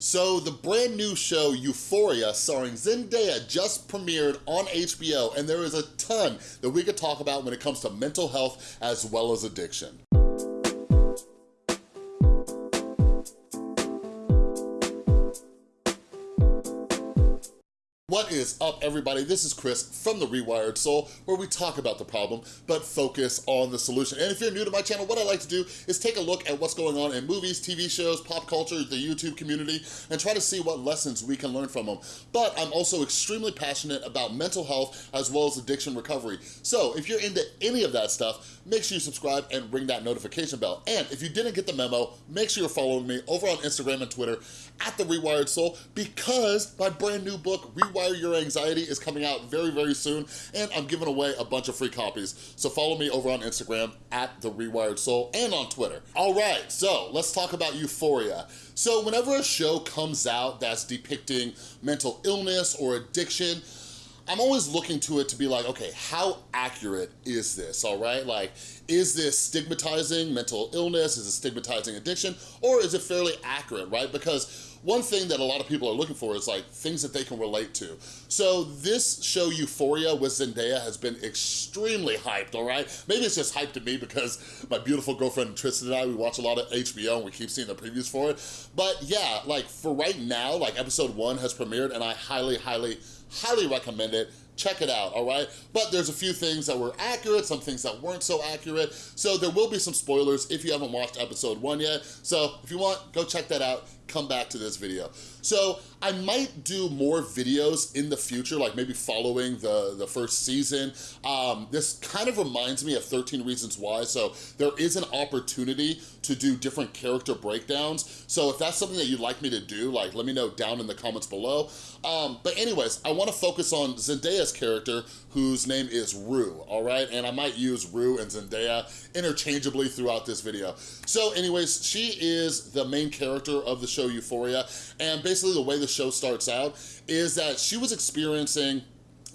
So the brand new show Euphoria starring Zendaya just premiered on HBO and there is a ton that we could talk about when it comes to mental health as well as addiction. What is up, everybody? This is Chris from The Rewired Soul, where we talk about the problem, but focus on the solution. And if you're new to my channel, what I like to do is take a look at what's going on in movies, TV shows, pop culture, the YouTube community, and try to see what lessons we can learn from them. But I'm also extremely passionate about mental health as well as addiction recovery. So if you're into any of that stuff, make sure you subscribe and ring that notification bell. And if you didn't get the memo, make sure you're following me over on Instagram and Twitter at The Rewired Soul because my brand new book, Rewired Rewire Your Anxiety is coming out very, very soon, and I'm giving away a bunch of free copies. So follow me over on Instagram at The Rewired Soul and on Twitter. All right, so let's talk about Euphoria. So whenever a show comes out that's depicting mental illness or addiction, I'm always looking to it to be like, okay, how accurate is this, all right? Like, is this stigmatizing mental illness? Is it stigmatizing addiction? Or is it fairly accurate, right? Because one thing that a lot of people are looking for is like things that they can relate to. So this show Euphoria with Zendaya has been extremely hyped, all right? Maybe it's just hyped to me because my beautiful girlfriend Tristan and I, we watch a lot of HBO and we keep seeing the previews for it. But yeah, like for right now, like episode one has premiered and I highly, highly, highly recommend it check it out, all right? But there's a few things that were accurate, some things that weren't so accurate, so there will be some spoilers if you haven't watched episode one yet. So if you want, go check that out come back to this video. So I might do more videos in the future, like maybe following the, the first season. Um, this kind of reminds me of 13 Reasons Why, so there is an opportunity to do different character breakdowns. So if that's something that you'd like me to do, like let me know down in the comments below. Um, but anyways, I wanna focus on Zendaya's character, whose name is Rue, all right? And I might use Rue and Zendaya interchangeably throughout this video. So anyways, she is the main character of the show Euphoria, and basically the way the show starts out is that she was experiencing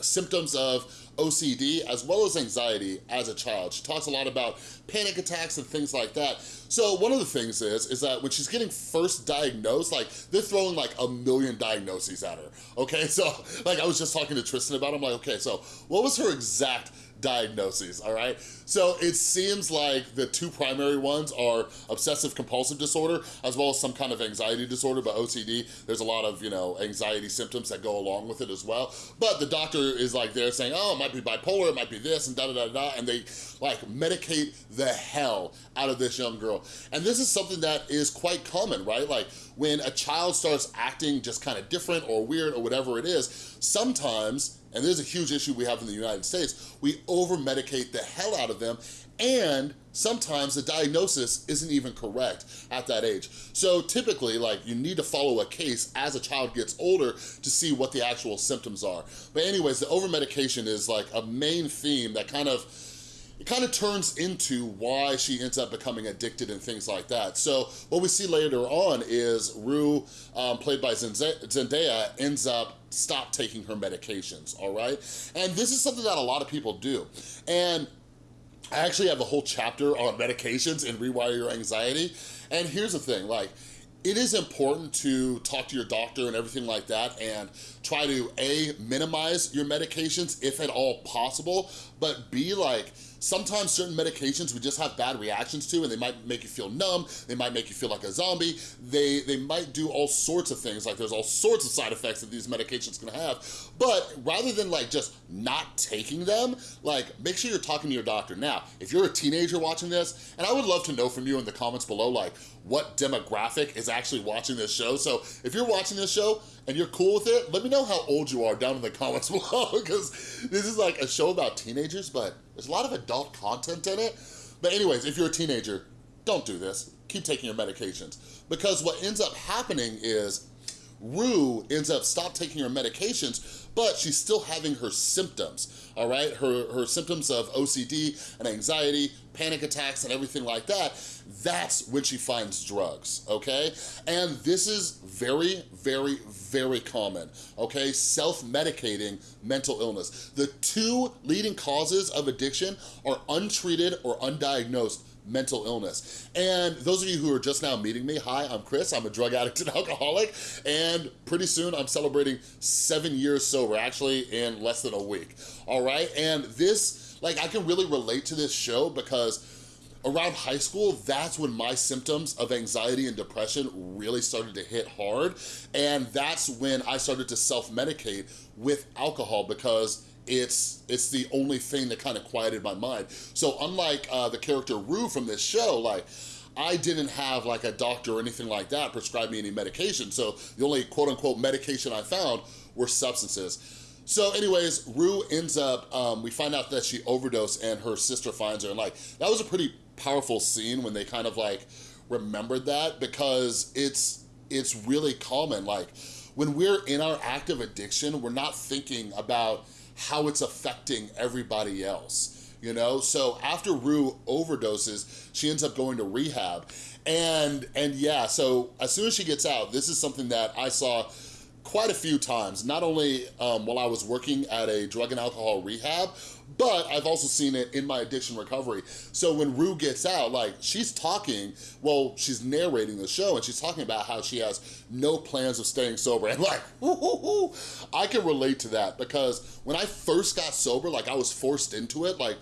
symptoms of OCD as well as anxiety as a child. She talks a lot about panic attacks and things like that. So one of the things is, is that when she's getting first diagnosed, like they're throwing like a million diagnoses at her, okay? So like I was just talking to Tristan about, it. I'm like, okay, so what was her exact diagnoses, all right? So it seems like the two primary ones are obsessive compulsive disorder as well as some kind of anxiety disorder, but OCD, there's a lot of, you know, anxiety symptoms that go along with it as well. But the doctor is like there saying, oh, it might be bipolar, it might be this and da da da da, and they like medicate the hell out of this young girl. And this is something that is quite common, right? Like when a child starts acting just kind of different or weird or whatever it is, sometimes and there's a huge issue we have in the United States, we over-medicate the hell out of them and sometimes the diagnosis isn't even correct at that age. So typically, like, you need to follow a case as a child gets older to see what the actual symptoms are. But anyways, the over-medication is like a main theme that kind of it kind of turns into why she ends up becoming addicted and things like that. So what we see later on is Rue, um, played by Zendaya, ends up stop taking her medications, all right? And this is something that a lot of people do. And I actually have a whole chapter on medications and Rewire Your Anxiety. And here's the thing, like, it is important to talk to your doctor and everything like that and try to A, minimize your medications if at all possible, but B, like, Sometimes certain medications we just have bad reactions to and they might make you feel numb, they might make you feel like a zombie, they, they might do all sorts of things, like there's all sorts of side effects that these medications can have. But rather than like just not taking them, like make sure you're talking to your doctor. Now, if you're a teenager watching this, and I would love to know from you in the comments below, like what demographic is actually watching this show. So if you're watching this show and you're cool with it, let me know how old you are down in the comments below because this is like a show about teenagers, but there's a lot of adult content in it. But anyways, if you're a teenager, don't do this. Keep taking your medications. Because what ends up happening is Rue ends up stop taking her medications, but she's still having her symptoms, all right? Her, her symptoms of OCD and anxiety, panic attacks and everything like that, that's when she finds drugs, okay? And this is very, very, very common, okay? Self-medicating mental illness. The two leading causes of addiction are untreated or undiagnosed mental illness. And those of you who are just now meeting me, hi, I'm Chris, I'm a drug addict and alcoholic, and pretty soon I'm celebrating seven years sober, actually in less than a week, all right? And this, like, I can really relate to this show because around high school, that's when my symptoms of anxiety and depression really started to hit hard. And that's when I started to self-medicate with alcohol because it's it's the only thing that kind of quieted my mind. So unlike uh, the character Rue from this show, like, I didn't have like a doctor or anything like that prescribe me any medication. So the only quote unquote medication I found were substances. So anyways, Rue ends up, um, we find out that she overdosed and her sister finds her. And like, that was a pretty powerful scene when they kind of like remembered that because it's, it's really common. Like when we're in our active addiction, we're not thinking about how it's affecting everybody else you know? So after Rue overdoses, she ends up going to rehab. And, and yeah, so as soon as she gets out, this is something that I saw quite a few times, not only um, while I was working at a drug and alcohol rehab, but I've also seen it in my addiction recovery. So when Rue gets out, like she's talking, well, she's narrating the show and she's talking about how she has no plans of staying sober. And like, I can relate to that because when I first got sober, like I was forced into it, like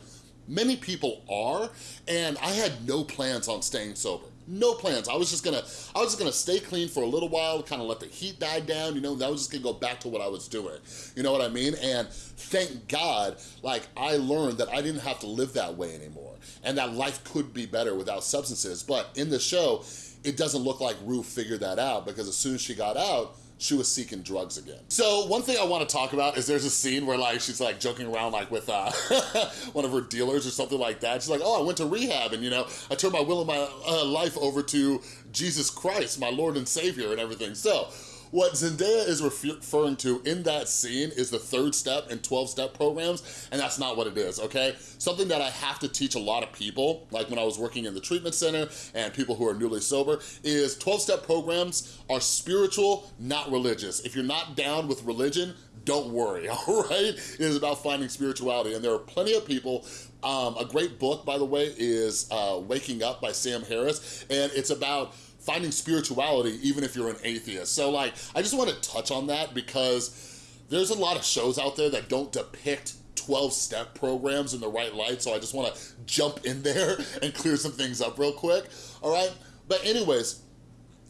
many people are, and I had no plans on staying sober no plans. I was just gonna, I was just gonna stay clean for a little while, kind of let the heat die down, you know, I was just gonna go back to what I was doing. You know what I mean? And thank God, like I learned that I didn't have to live that way anymore and that life could be better without substances. But in the show, it doesn't look like Rue figured that out because as soon as she got out, she was seeking drugs again. So one thing I want to talk about is there's a scene where like she's like joking around like with uh, one of her dealers or something like that. She's like, oh, I went to rehab and you know, I turned my will and my uh, life over to Jesus Christ, my Lord and Savior and everything. So what Zendaya is referring to in that scene is the third step and 12 step programs, and that's not what it is, okay? Something that I have to teach a lot of people, like when I was working in the treatment center and people who are newly sober, is 12 step programs are spiritual, not religious. If you're not down with religion, don't worry, all right? It is about finding spirituality, and there are plenty of people um, a great book, by the way, is uh, Waking Up by Sam Harris, and it's about finding spirituality even if you're an atheist. So like, I just wanna touch on that because there's a lot of shows out there that don't depict 12-step programs in the right light, so I just wanna jump in there and clear some things up real quick, all right? But anyways,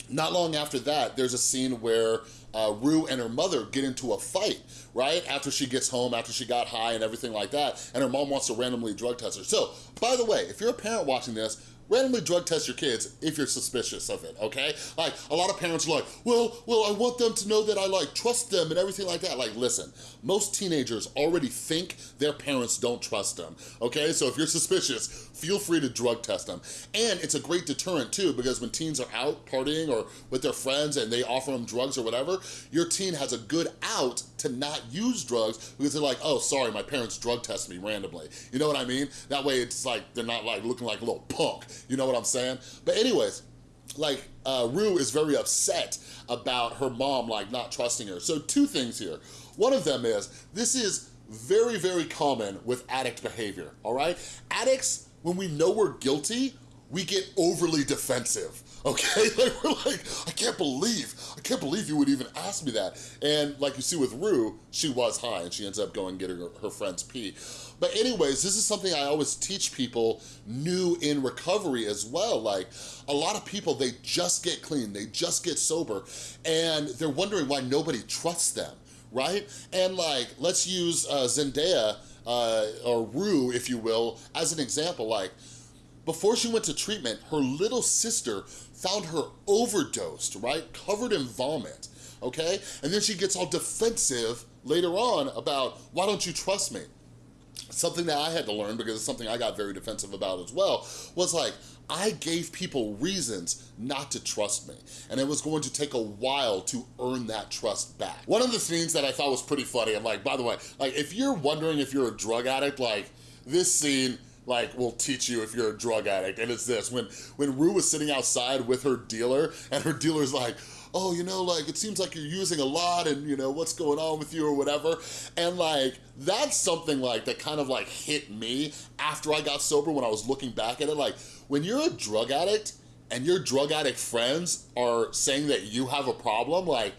not long after that, there's a scene where uh, Rue and her mother get into a fight, right? After she gets home, after she got high and everything like that, and her mom wants to randomly drug test her. So, by the way, if you're a parent watching this, randomly drug test your kids if you're suspicious of it, okay? Like, a lot of parents are like, well, well, I want them to know that I, like, trust them and everything like that. Like, listen, most teenagers already think their parents don't trust them, okay? So if you're suspicious, feel free to drug test them. And it's a great deterrent, too, because when teens are out partying or with their friends and they offer them drugs or whatever, your teen has a good out to not use drugs because they're like, oh, sorry, my parents drug test me randomly. You know what I mean? That way it's like, they're not like looking like a little punk. You know what I'm saying? But anyways, like uh, Rue is very upset about her mom like not trusting her. So two things here. One of them is, this is very, very common with addict behavior, all right? Addicts, when we know we're guilty, we get overly defensive okay? Like, we're like, I can't believe, I can't believe you would even ask me that. And like you see with Rue, she was high and she ends up going getting her, her friend's pee. But anyways, this is something I always teach people new in recovery as well. Like a lot of people, they just get clean, they just get sober, and they're wondering why nobody trusts them, right? And like, let's use uh, Zendaya, uh, or Rue, if you will, as an example. Like, before she went to treatment, her little sister found her overdosed, right? Covered in vomit, okay? And then she gets all defensive later on about, why don't you trust me? Something that I had to learn, because it's something I got very defensive about as well, was like, I gave people reasons not to trust me. And it was going to take a while to earn that trust back. One of the scenes that I thought was pretty funny, and like, by the way, like if you're wondering if you're a drug addict, like this scene like will teach you if you're a drug addict and it's this when when Rue was sitting outside with her dealer and her dealer's like oh, you know, like, it seems like you're using a lot and, you know, what's going on with you or whatever. And like, that's something like that kind of like hit me after I got sober when I was looking back at it. Like, when you're a drug addict and your drug addict friends are saying that you have a problem, like,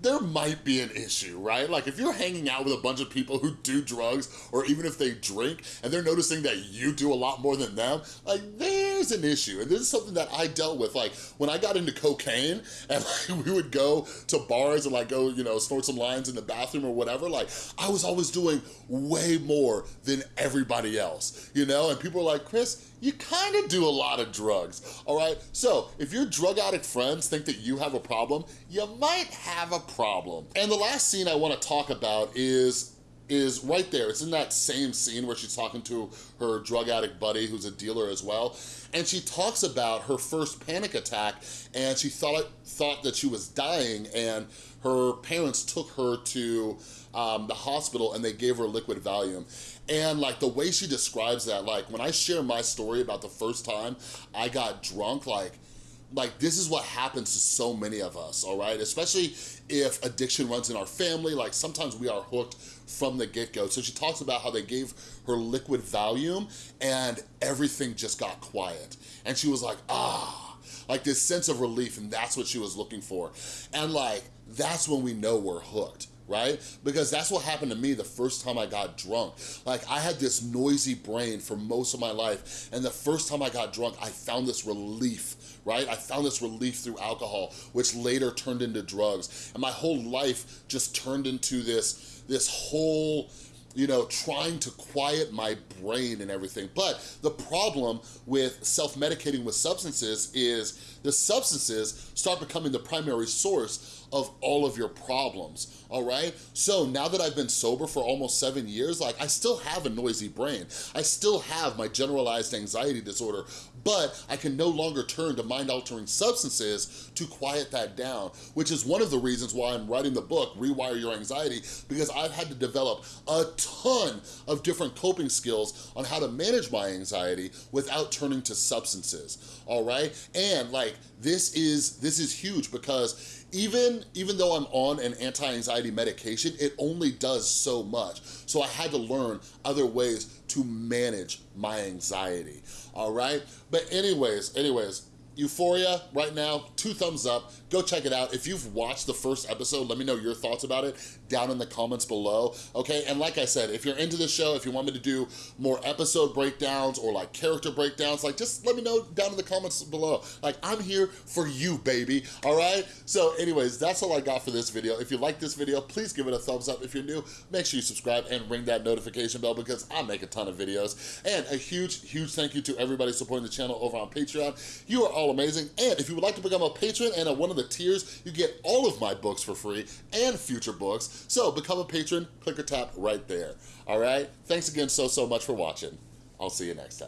there might be an issue, right? Like if you're hanging out with a bunch of people who do drugs or even if they drink and they're noticing that you do a lot more than them, like there's an issue. And this is something that I dealt with. Like when I got into cocaine and like, we would go to bars and like go, you know, snort some lines in the bathroom or whatever, like I was always doing way more than everybody else, you know? And people are like, Chris, you kind of do a lot of drugs, all right? So if your drug addict friends think that you have a problem, you might have a problem. And the last scene I wanna talk about is is right there. It's in that same scene where she's talking to her drug addict buddy who's a dealer as well. And she talks about her first panic attack and she thought, thought that she was dying and her parents took her to um, the hospital and they gave her liquid Valium. And like the way she describes that, like when I share my story about the first time I got drunk, like like this is what happens to so many of us, all right? Especially if addiction runs in our family, like sometimes we are hooked from the get-go. So she talks about how they gave her liquid Valium and everything just got quiet. And she was like, ah, like this sense of relief and that's what she was looking for. And like, that's when we know we're hooked right? Because that's what happened to me the first time I got drunk. Like I had this noisy brain for most of my life and the first time I got drunk, I found this relief right? I found this relief through alcohol, which later turned into drugs. And my whole life just turned into this, this whole you know, trying to quiet my brain and everything. But the problem with self-medicating with substances is the substances start becoming the primary source of all of your problems, all right? So now that I've been sober for almost seven years, like I still have a noisy brain. I still have my generalized anxiety disorder, but I can no longer turn to mind-altering substances to quiet that down, which is one of the reasons why I'm writing the book, Rewire Your Anxiety, because I've had to develop a ton of different coping skills on how to manage my anxiety without turning to substances, all right? And like, this is, this is huge because even, even though I'm on an anti-anxiety medication, it only does so much. So I had to learn other ways to manage my anxiety, all right? But anyways, anyways, Euphoria right now, two thumbs up. Go check it out. If you've watched the first episode, let me know your thoughts about it down in the comments below, okay? And like I said, if you're into the show, if you want me to do more episode breakdowns or like character breakdowns, like just let me know down in the comments below. Like I'm here for you, baby, all right? So anyways, that's all I got for this video. If you like this video, please give it a thumbs up. If you're new, make sure you subscribe and ring that notification bell because I make a ton of videos. And a huge, huge thank you to everybody supporting the channel over on Patreon. You are all amazing. And if you would like to become a patron and at one of the tiers, you get all of my books for free and future books. So become a patron, click or tap right there. All right? Thanks again so, so much for watching. I'll see you next time.